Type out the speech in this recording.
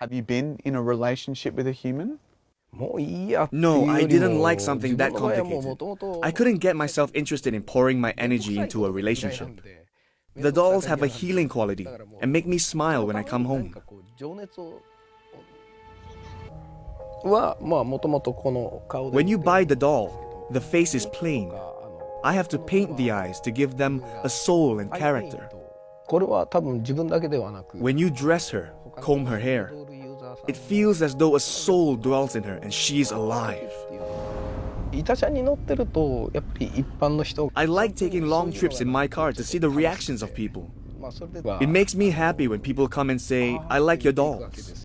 Have you been in a relationship with a human? No, I didn't like something that complicated. I couldn't get myself interested in pouring my energy into a relationship. The dolls have a healing quality and make me smile when I come home. When you buy the doll, the face is plain. I have to paint the eyes to give them a soul and character. When you dress her, comb her hair, it feels as though a soul dwells in her and she's alive. I like taking long trips in my car to see the reactions of people. It makes me happy when people come and say, I like your dolls.